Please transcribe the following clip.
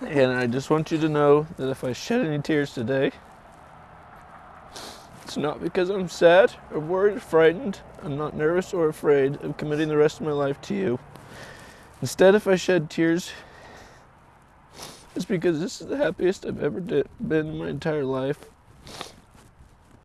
And I just want you to know that if I shed any tears today, it's not because I'm sad or worried or frightened. I'm not nervous or afraid of committing the rest of my life to you. Instead, if I shed tears, it's because this is the happiest I've ever been in my entire life.